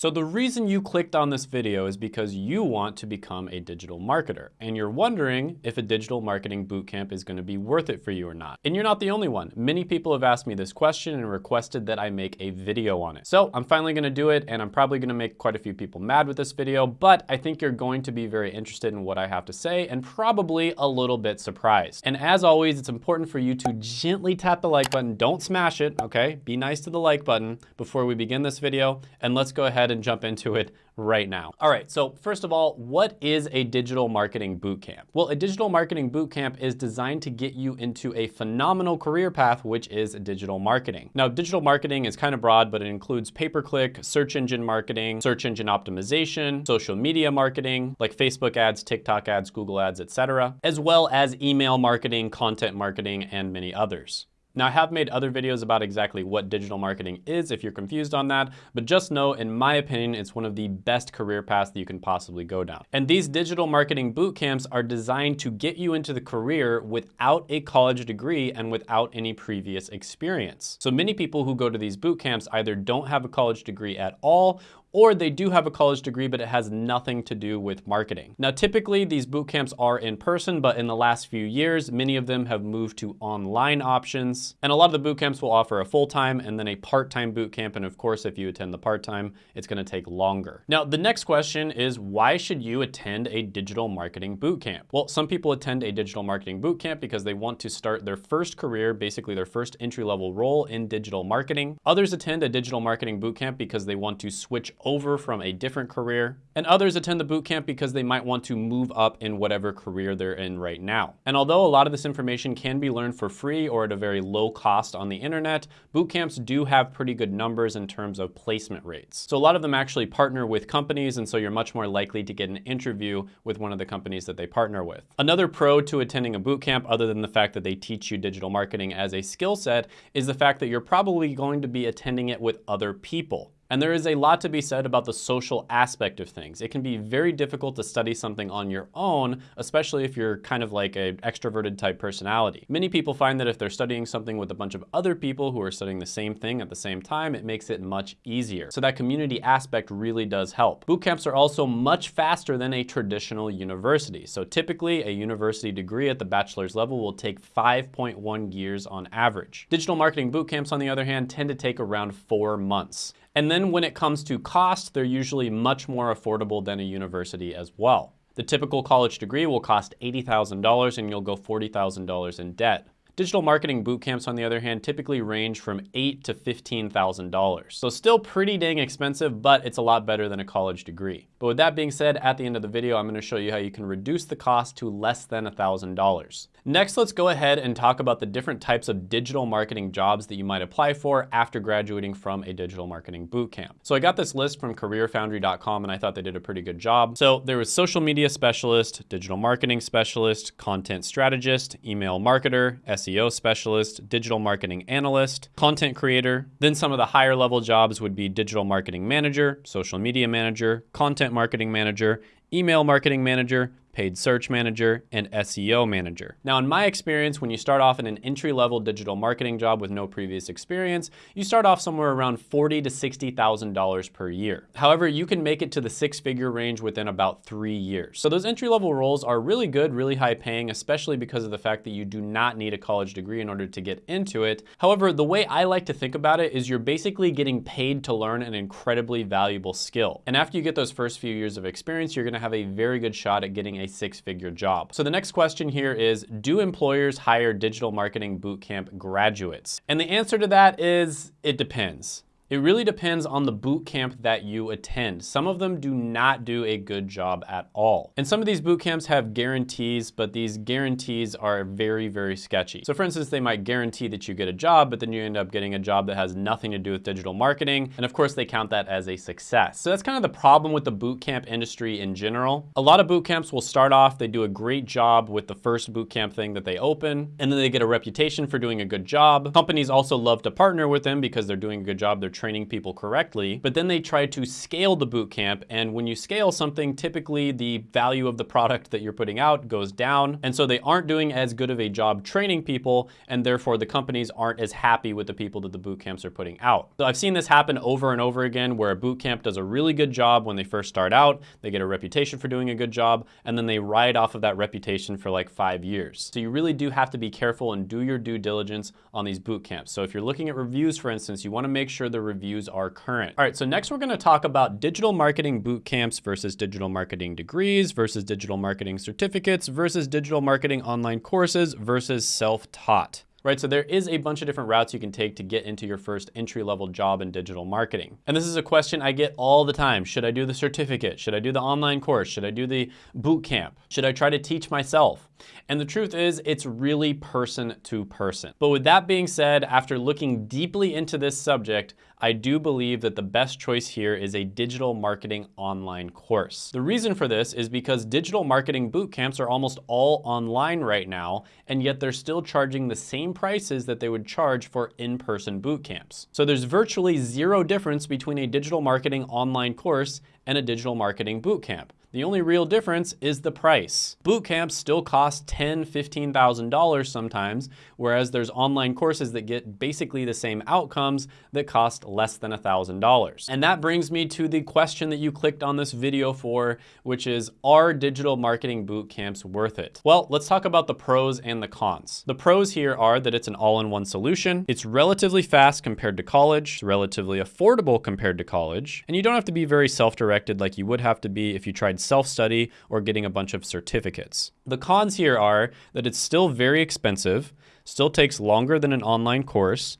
So the reason you clicked on this video is because you want to become a digital marketer and you're wondering if a digital marketing bootcamp is gonna be worth it for you or not. And you're not the only one. Many people have asked me this question and requested that I make a video on it. So I'm finally gonna do it and I'm probably gonna make quite a few people mad with this video, but I think you're going to be very interested in what I have to say and probably a little bit surprised. And as always, it's important for you to gently tap the like button. Don't smash it, okay? Be nice to the like button before we begin this video and let's go ahead ahead and jump into it right now. All right, so first of all, what is a digital marketing bootcamp? Well, a digital marketing bootcamp is designed to get you into a phenomenal career path, which is digital marketing. Now, digital marketing is kind of broad, but it includes pay-per-click, search engine marketing, search engine optimization, social media marketing, like Facebook ads, TikTok ads, Google ads, etc., as well as email marketing, content marketing, and many others. Now I have made other videos about exactly what digital marketing is if you're confused on that, but just know in my opinion, it's one of the best career paths that you can possibly go down. And these digital marketing boot camps are designed to get you into the career without a college degree and without any previous experience. So many people who go to these boot camps either don't have a college degree at all or they do have a college degree, but it has nothing to do with marketing. Now, typically these boot camps are in person, but in the last few years, many of them have moved to online options. And a lot of the boot camps will offer a full-time and then a part-time boot camp. And of course, if you attend the part-time, it's gonna take longer. Now, the next question is why should you attend a digital marketing boot camp? Well, some people attend a digital marketing boot camp because they want to start their first career, basically their first entry-level role in digital marketing. Others attend a digital marketing boot camp because they want to switch over from a different career, and others attend the boot camp because they might want to move up in whatever career they're in right now. And although a lot of this information can be learned for free or at a very low cost on the internet, boot camps do have pretty good numbers in terms of placement rates. So a lot of them actually partner with companies, and so you're much more likely to get an interview with one of the companies that they partner with. Another pro to attending a boot camp, other than the fact that they teach you digital marketing as a skill set, is the fact that you're probably going to be attending it with other people. And there is a lot to be said about the social aspect of things. It can be very difficult to study something on your own, especially if you're kind of like an extroverted type personality. Many people find that if they're studying something with a bunch of other people who are studying the same thing at the same time, it makes it much easier. So that community aspect really does help. Boot camps are also much faster than a traditional university. So typically a university degree at the bachelor's level will take 5.1 years on average. Digital marketing boot camps, on the other hand, tend to take around four months. And then when it comes to cost, they're usually much more affordable than a university as well. The typical college degree will cost $80,000 and you'll go $40,000 in debt. Digital marketing boot camps, on the other hand, typically range from eight to $15,000. So still pretty dang expensive, but it's a lot better than a college degree. But with that being said, at the end of the video, I'm gonna show you how you can reduce the cost to less than $1,000. Next, let's go ahead and talk about the different types of digital marketing jobs that you might apply for after graduating from a digital marketing bootcamp. So I got this list from careerfoundry.com and I thought they did a pretty good job. So there was social media specialist, digital marketing specialist, content strategist, email marketer, SEO specialist, digital marketing analyst, content creator. Then some of the higher level jobs would be digital marketing manager, social media manager, content marketing manager, email marketing manager, paid search manager, and SEO manager. Now, in my experience, when you start off in an entry-level digital marketing job with no previous experience, you start off somewhere around 40 to $60,000 per year. However, you can make it to the six-figure range within about three years. So those entry-level roles are really good, really high paying, especially because of the fact that you do not need a college degree in order to get into it. However, the way I like to think about it is you're basically getting paid to learn an incredibly valuable skill. And after you get those first few years of experience, you're gonna have a very good shot at getting a six-figure job. So the next question here is, do employers hire digital marketing bootcamp graduates? And the answer to that is, it depends. It really depends on the boot camp that you attend. Some of them do not do a good job at all. And some of these boot camps have guarantees, but these guarantees are very, very sketchy. So for instance, they might guarantee that you get a job, but then you end up getting a job that has nothing to do with digital marketing. And of course, they count that as a success. So that's kind of the problem with the boot camp industry in general. A lot of boot camps will start off, they do a great job with the first boot camp thing that they open, and then they get a reputation for doing a good job. Companies also love to partner with them because they're doing a good job. They're training people correctly, but then they try to scale the boot camp. And when you scale something, typically the value of the product that you're putting out goes down. And so they aren't doing as good of a job training people, and therefore the companies aren't as happy with the people that the boot camps are putting out. So I've seen this happen over and over again where a boot camp does a really good job when they first start out, they get a reputation for doing a good job, and then they ride off of that reputation for like five years. So you really do have to be careful and do your due diligence on these boot camps. So if you're looking at reviews, for instance, you wanna make sure the reviews are current. All right, so next we're gonna talk about digital marketing boot camps versus digital marketing degrees versus digital marketing certificates versus digital marketing online courses versus self-taught right? So there is a bunch of different routes you can take to get into your first entry-level job in digital marketing. And this is a question I get all the time. Should I do the certificate? Should I do the online course? Should I do the boot camp? Should I try to teach myself? And the truth is, it's really person to person. But with that being said, after looking deeply into this subject, I do believe that the best choice here is a digital marketing online course. The reason for this is because digital marketing boot camps are almost all online right now, and yet they're still charging the same prices that they would charge for in-person boot camps. So there's virtually zero difference between a digital marketing online course and a digital marketing boot camp. The only real difference is the price. Boot camps still cost $10,000, $15,000 sometimes, whereas there's online courses that get basically the same outcomes that cost less than $1,000. And that brings me to the question that you clicked on this video for, which is, are digital marketing boot camps worth it? Well, let's talk about the pros and the cons. The pros here are that it's an all-in-one solution. It's relatively fast compared to college, it's relatively affordable compared to college, and you don't have to be very self-directed like you would have to be if you tried self-study or getting a bunch of certificates. The cons here are that it's still very expensive, still takes longer than an online course,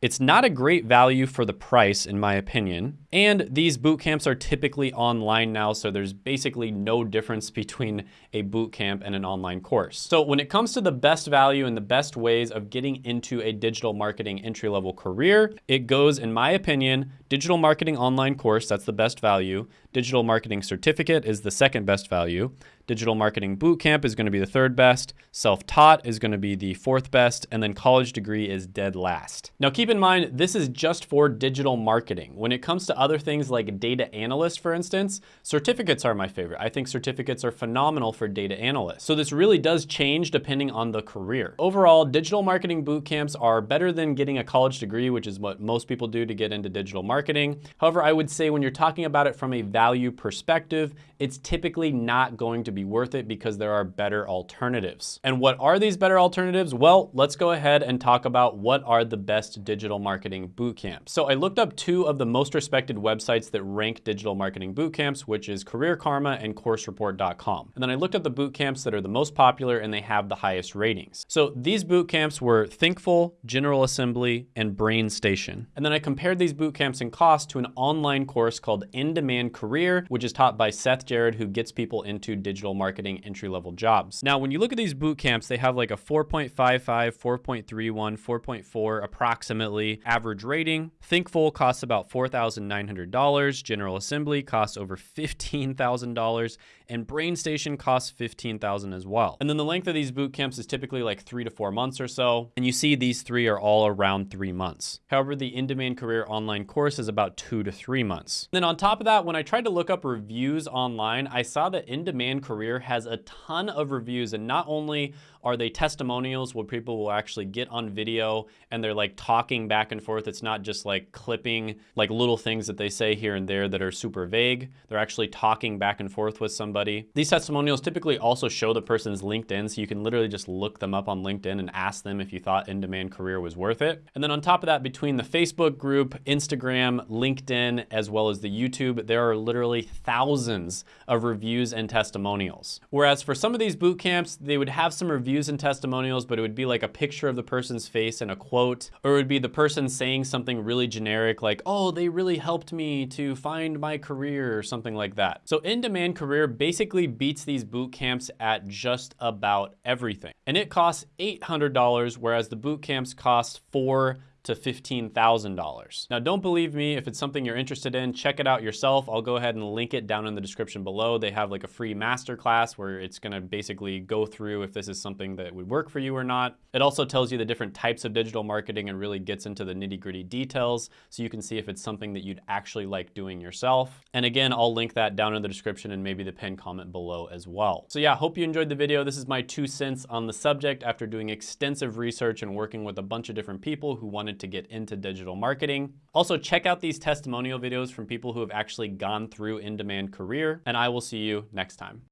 it's not a great value for the price, in my opinion. And these boot camps are typically online now, so there's basically no difference between a boot camp and an online course. So when it comes to the best value and the best ways of getting into a digital marketing entry-level career, it goes, in my opinion, digital marketing online course, that's the best value. Digital marketing certificate is the second best value. Digital Marketing Bootcamp is going to be the third best, self-taught is going to be the fourth best, and then college degree is dead last. Now keep in mind, this is just for digital marketing. When it comes to other things like data analyst, for instance, certificates are my favorite. I think certificates are phenomenal for data analysts. So this really does change depending on the career. Overall, digital marketing bootcamps are better than getting a college degree, which is what most people do to get into digital marketing. However, I would say when you're talking about it from a value perspective, it's typically not going to be worth it because there are better alternatives. And what are these better alternatives? Well, let's go ahead and talk about what are the best digital marketing boot camps. So I looked up two of the most respected websites that rank digital marketing boot camps, which is Career Karma and CourseReport.com. And then I looked up the boot camps that are the most popular and they have the highest ratings. So these boot camps were Thinkful, General Assembly, and BrainStation. And then I compared these boot camps in cost to an online course called In Demand Career, which is taught by Seth Jared, who gets people into digital marketing entry-level jobs. Now, when you look at these boot camps, they have like a 4.55, 4.31, 4.4 approximately average rating. Thinkful costs about $4,900. General Assembly costs over $15,000 and BrainStation costs 15,000 as well. And then the length of these boot camps is typically like three to four months or so. And you see these three are all around three months. However, the in-demand career online course is about two to three months. Then on top of that, when I tried to look up reviews online, I saw that in-demand career has a ton of reviews and not only are they testimonials where people will actually get on video and they're like talking back and forth. It's not just like clipping like little things that they say here and there that are super vague. They're actually talking back and forth with somebody. These testimonials typically also show the person's LinkedIn, so you can literally just look them up on LinkedIn and ask them if you thought in-demand career was worth it. And then on top of that, between the Facebook group, Instagram, LinkedIn, as well as the YouTube, there are literally thousands of reviews and testimonials. Whereas for some of these boot camps, they would have some reviews and testimonials, but it would be like a picture of the person's face and a quote, or it would be the person saying something really generic like, oh, they really helped me to find my career or something like that. So in-demand career basically beats these boot camps at just about everything. And it costs $800, whereas the boot camps cost four to $15,000. Now, don't believe me. If it's something you're interested in, check it out yourself. I'll go ahead and link it down in the description below. They have like a free masterclass where it's gonna basically go through if this is something that would work for you or not. It also tells you the different types of digital marketing and really gets into the nitty gritty details so you can see if it's something that you'd actually like doing yourself. And again, I'll link that down in the description and maybe the pinned comment below as well. So yeah, hope you enjoyed the video. This is my two cents on the subject after doing extensive research and working with a bunch of different people who wanted to get into digital marketing. Also, check out these testimonial videos from people who have actually gone through in-demand career, and I will see you next time.